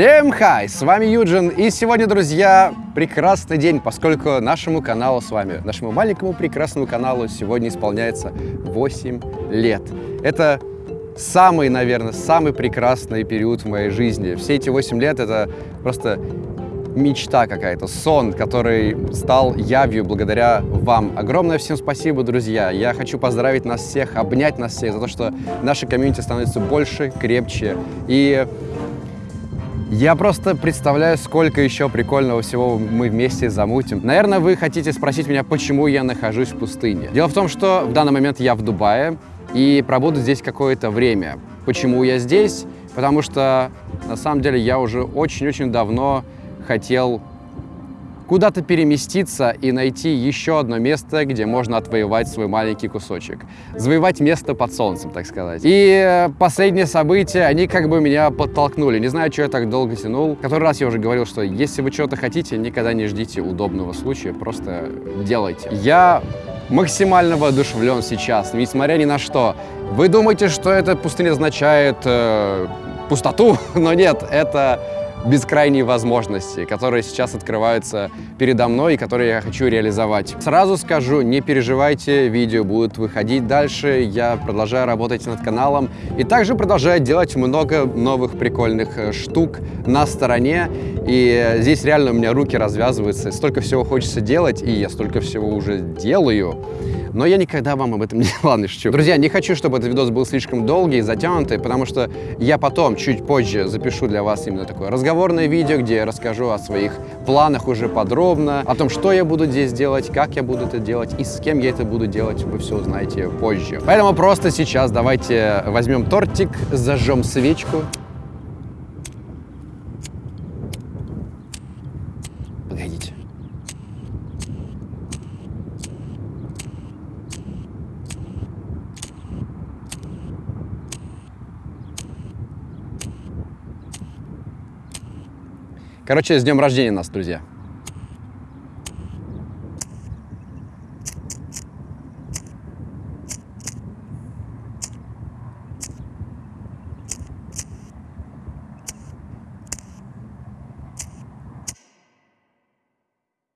Всем хай! С вами Юджин, и сегодня, друзья, прекрасный день, поскольку нашему каналу с вами, нашему маленькому прекрасному каналу сегодня исполняется 8 лет. Это самый, наверное, самый прекрасный период в моей жизни. Все эти 8 лет — это просто мечта какая-то, сон, который стал явью благодаря вам. Огромное всем спасибо, друзья. Я хочу поздравить нас всех, обнять нас всех за то, что наша комьюнити становится больше, крепче. И я просто представляю, сколько еще прикольного всего мы вместе замутим. Наверное, вы хотите спросить меня, почему я нахожусь в пустыне. Дело в том, что в данный момент я в Дубае и пробуду здесь какое-то время. Почему я здесь? Потому что, на самом деле, я уже очень-очень давно хотел куда-то переместиться и найти еще одно место, где можно отвоевать свой маленький кусочек. Завоевать место под солнцем, так сказать. И последние события, они как бы меня подтолкнули. Не знаю, что я так долго тянул. Который раз я уже говорил, что если вы чего-то хотите, никогда не ждите удобного случая, просто делайте. Я максимально воодушевлен сейчас, несмотря ни на что. Вы думаете, что эта пустыня означает э, пустоту, но нет, это бескрайние возможности, которые сейчас открываются передо мной и которые я хочу реализовать. Сразу скажу, не переживайте, видео будут выходить дальше, я продолжаю работать над каналом и также продолжаю делать много новых прикольных э, штук на стороне, и здесь реально у меня руки развязываются, столько всего хочется делать, и я столько всего уже делаю, но я никогда вам об этом не... Ладно, шучу. Друзья, не хочу, чтобы этот видос был слишком долгий и затянутый, потому что я потом, чуть позже, запишу для вас именно такое разговорное видео, где я расскажу о своих планах уже подробно, о том, что я буду здесь делать, как я буду это делать и с кем я это буду делать, вы все узнаете позже. Поэтому просто сейчас давайте возьмем тортик, зажжем свечку Короче, с днем рождения нас, друзья!